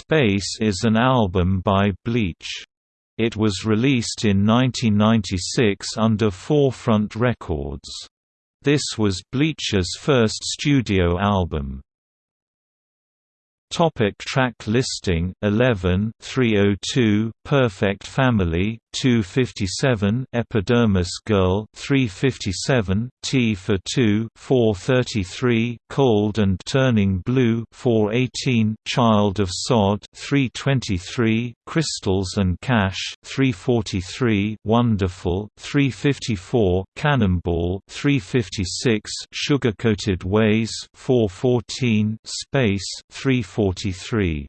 Space is an album by Bleach. It was released in 1996 under Forefront Records. This was Bleach's first studio album. Topic track listing 11 302 Perfect Family 257 Epidermis Girl 357 T for 2 433 Cold and Turning Blue 418 Child of Sod 323 Crystals and Cash 343 Wonderful 354 Cannonball 356 Sugar-Coated Ways 414 Space 343